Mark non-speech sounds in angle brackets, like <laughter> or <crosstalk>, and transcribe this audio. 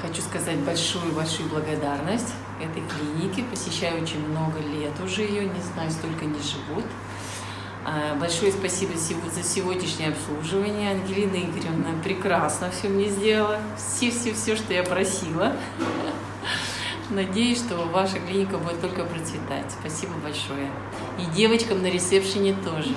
хочу сказать большую-большую благодарность этой клинике. Посещаю очень много лет уже ее, не знаю, столько не живут. А, большое спасибо за сегодняшнее обслуживание. Ангелина Игоревна прекрасно все мне сделала. Все-все-все, что я просила. <laughs> Надеюсь, что ваша клиника будет только процветать. Спасибо большое. И девочкам на ресепшене тоже.